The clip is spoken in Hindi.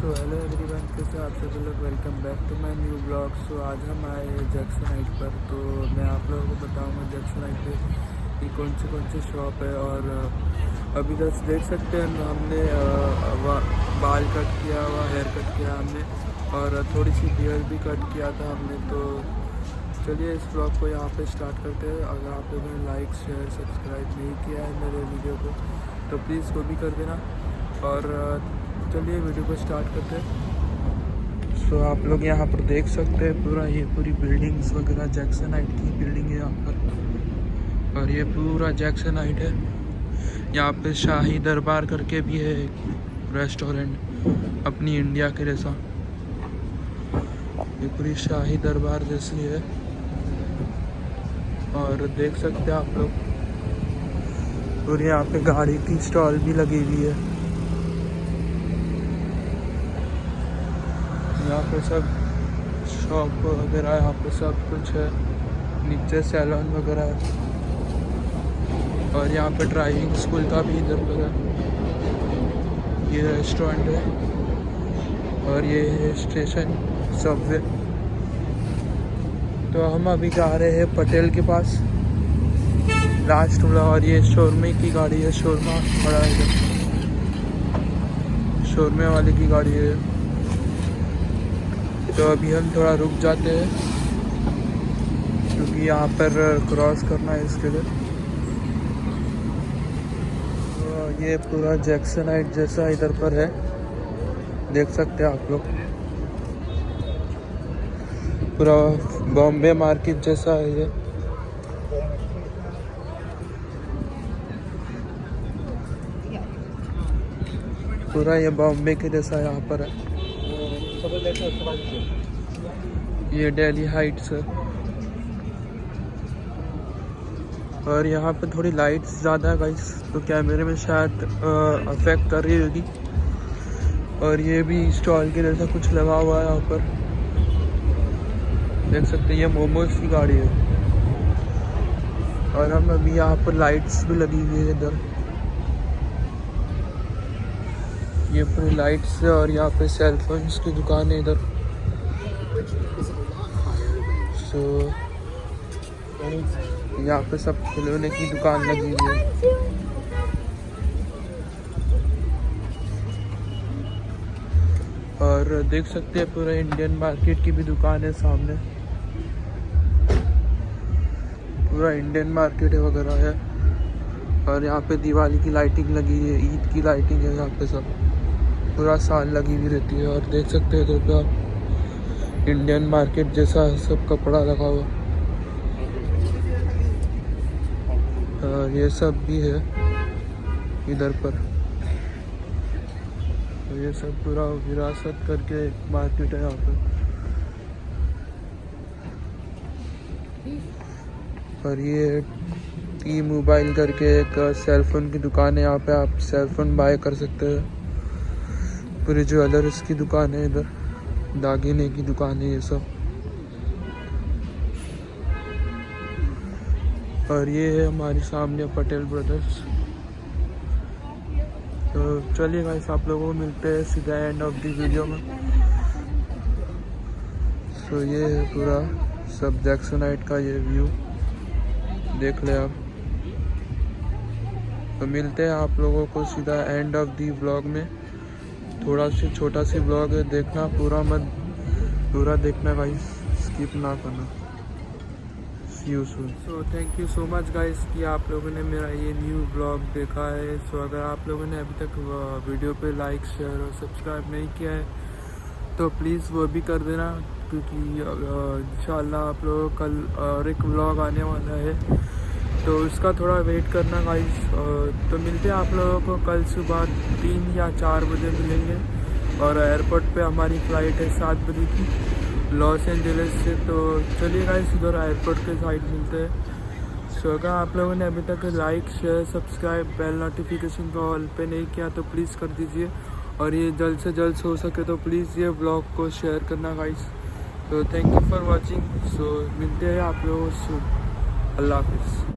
सो हेलो एवरीवन, कैसे आप सभी लोग? Welcome back to my new blog. So आज हम आए हैं जैक्सन हाइट पर। तो मैं आप लोगों को बताऊँगा जैक्सन हाइट पे कि कौन से कौन से शॉप है और अभी तक देख सकते हैं, हमने बाल कट किया हुआ हेयर कट किया हमने और थोड़ी सी बियर भी कट किया था हमने। तो चलिए इस ब्लॉग को यहाँ पे स्टार्ट करते हैं। अगर आप लोगों ने लाइक शेयर सब्सक्राइब नहीं किया है मेरे वीडियो को तो प्लीज़ वो भी कर देना। और चलिए वीडियो को स्टार्ट करते हैं। सो so, आप लोग यहाँ पर देख सकते हैं पूरा ये पूरी बिल्डिंग्स वगैरह जैक्सन हाइट की बिल्डिंग है यहाँ पर। और ये पूरा जैक्सन हाइट है। यहाँ पे शाही दरबार करके भी है एक रेस्टोरेंट अपनी इंडिया के जैसा। ये पूरी शाही दरबार जैसी है। और देख सकते हैं आप लोग। और यहाँ पे गाड़ी की स्टॉल भी लगी हुई है। यहाँ पे सब शॉप वगैरह, यहाँ पे सब कुछ है। नीचे सैलून वगैरह है। और यहाँ पे ड्राइविंग स्कूल का भी इधर पर है। ये रेस्टोरेंट है। और ये है स्टेशन सबवे तो हम अभी जा रहे हैं पटेल के पास। लास्ट वाला और ये शोरमे की गाड़ी है। शोरमा खड़ा है। शोरमे वाले की गाड़ी है। तो अभी हम थोड़ा रुक जाते हैं, क्योंकि यहाँ पर क्रॉस करना है इसके लिए। तो ये पूरा जैक्सन हाइट जैसा इधर पर है। देख सकते हैं आप लोग। पूरा बॉम्बे मार्केट जैसा है ये। पूरा ये बॉम्बे के जैसा यहाँ पर है। ये डेली हाइट्स है और यहाँ पे थोड़ी लाइट्स ज़्यादा है गाइस तो कैमरे में शायद अफेक्ट कर रही होगी। और ये भी स्टॉल के जैसा कुछ लगा हुआ है यहाँ पर। देख सकते हैं, ये मोमोज की गाड़ी है। और हम अभी यहाँ पर लाइट्स भी लगी हुई है इधर। ये पूरी लाइट्स है और यहाँ पे सेल फोन्स की दुकान है इधर। सो यहाँ पे सब खिलौने की दुकान लगी हुई है। और देख सकते हैं पूरा इंडियन मार्केट की भी दुकान है सामने। पूरा इंडियन मार्केट है वगैरह है। और यहाँ पे दिवाली की लाइटिंग लगी है, ईद की लाइटिंग है यहाँ पे सब। पूरा साल लगी हुई रहती है और देख सकते हैं इधर आप इंडियन मार्केट जैसा सब कपड़ा लगा हुआ। और ये सब भी है इधर पर। तो ये सब पूरा विरासत करके मार्केट है यहाँ पर। और ये टी मोबाइल करके एक सेलफोन की दुकान है, यहाँ पे आप सेलफोन बाय कर सकते हैं। पूरी ज्वेलर्स की दुकान है, इधर दागिने की दुकान है ये सब। और ये है हमारे सामने पटेल ब्रदर्स। तो चलिए गाइस आप लोगों को मिलते हैं सीधा एंड ऑफ़ दी वीडियो में। सो ये है पूरा सब जैक्सनाइट का ये व्यू देख ले आप। तो मिलते हैं आप लोगों को सीधा एंड ऑफ़ दी ब्लॉग में। थोड़ा सी छोटा सी ब्लॉग है देखना पूरा मत पूरा देखना गाइस स्किप ना करना। See thank you so much guys कि आप लोगों ने मेरा ये न्यू ब्लॉग देखा है। सो so, अगर आप लोगों ने अभी तक वीडियो पे लाइक शेयर और सब्सक्राइब नहीं किया है तो प्लीज़ वो भी कर देना क्योंकि इंशाल्लाह आप लोगों कल और एक ब्लॉग आने वाला है। तो उसका थोड़ा वेट करना गाइस तो मिलते हैं आप लोगों को कल सुबह तीन या चार बजे मिलेंगे। और एयरपोर्ट पे हमारी फ़्लाइट है सात बजे की लॉस एंजलिस से। तो चलिए गाइस उधर एयरपोर्ट के साइड मिलते हैं। सो अगर आप लोगों ने अभी तक like share subscribe bell notification को ऑल पे नहीं किया तो प्लीज़ कर दीजिए। और ये जल्द से जल्द हो सके तो प्लीज़ ये ब्लॉग को शेयर करना गाइस तो thank you for watching so मिलते हैं आप लोगों से। अल्लाह हाफिज़।